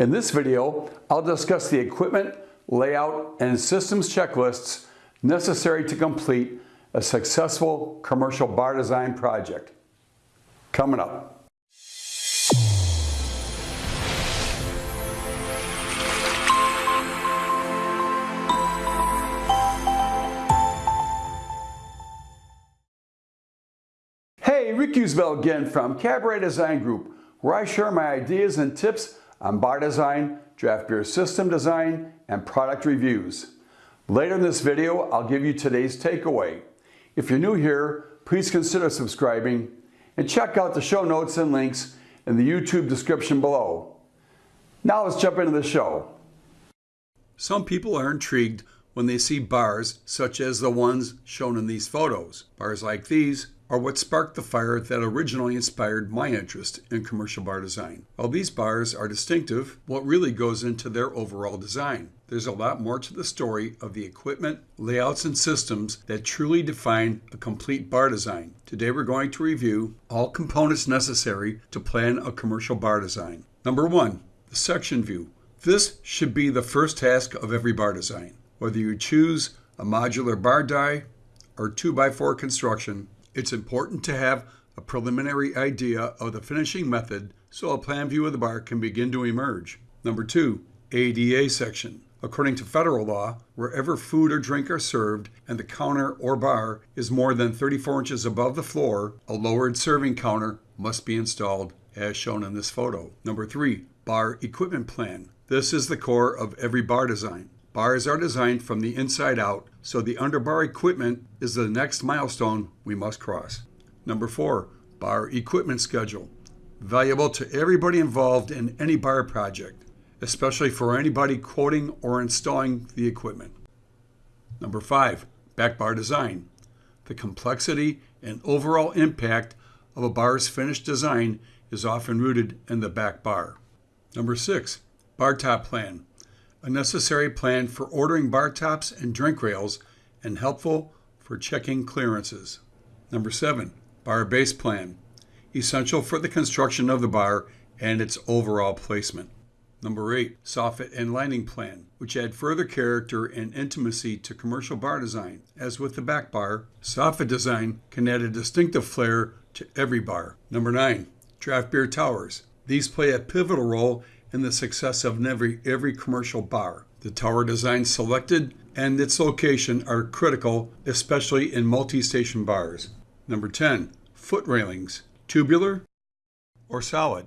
In this video, I'll discuss the equipment, layout, and systems checklists necessary to complete a successful commercial bar design project. Coming up. Hey, Rick Usbell again from Cabaret Design Group, where I share my ideas and tips on bar design, draft beer system design, and product reviews. Later in this video, I'll give you today's takeaway. If you're new here, please consider subscribing and check out the show notes and links in the YouTube description below. Now let's jump into the show. Some people are intrigued when they see bars such as the ones shown in these photos. Bars like these are what sparked the fire that originally inspired my interest in commercial bar design. While these bars are distinctive, what really goes into their overall design? There's a lot more to the story of the equipment, layouts, and systems that truly define a complete bar design. Today we're going to review all components necessary to plan a commercial bar design. Number one, the section view. This should be the first task of every bar design. Whether you choose a modular bar die or 2x4 construction, it's important to have a preliminary idea of the finishing method so a plan view of the bar can begin to emerge. Number two, ADA section. According to federal law, wherever food or drink are served and the counter or bar is more than 34 inches above the floor, a lowered serving counter must be installed as shown in this photo. Number three, bar equipment plan. This is the core of every bar design. Bars are designed from the inside out, so the underbar equipment is the next milestone we must cross. Number four, bar equipment schedule. Valuable to everybody involved in any bar project, especially for anybody quoting or installing the equipment. Number five, back bar design. The complexity and overall impact of a bar's finished design is often rooted in the back bar. Number six, bar top plan a necessary plan for ordering bar tops and drink rails, and helpful for checking clearances. Number seven, bar base plan, essential for the construction of the bar and its overall placement. Number eight, soffit and lining plan, which add further character and intimacy to commercial bar design. As with the back bar, soffit design can add a distinctive flair to every bar. Number nine, draft beer towers. These play a pivotal role in the success of every, every commercial bar. The tower design selected and its location are critical, especially in multi-station bars. Number 10, foot railings, tubular or solid.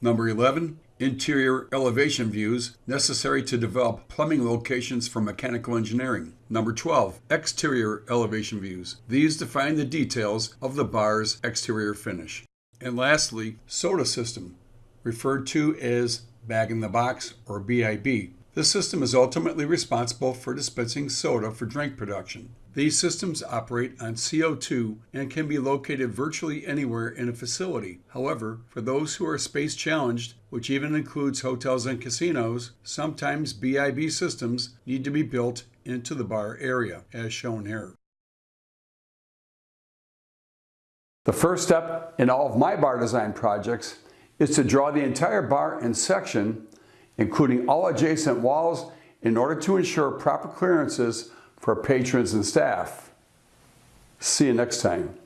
Number 11, interior elevation views necessary to develop plumbing locations for mechanical engineering. Number 12, exterior elevation views. These define the details of the bar's exterior finish. And lastly, soda system referred to as bag in the box or BIB. This system is ultimately responsible for dispensing soda for drink production. These systems operate on CO2 and can be located virtually anywhere in a facility. However, for those who are space challenged, which even includes hotels and casinos, sometimes BIB systems need to be built into the bar area, as shown here. The first step in all of my bar design projects is to draw the entire bar and section, including all adjacent walls, in order to ensure proper clearances for patrons and staff. See you next time.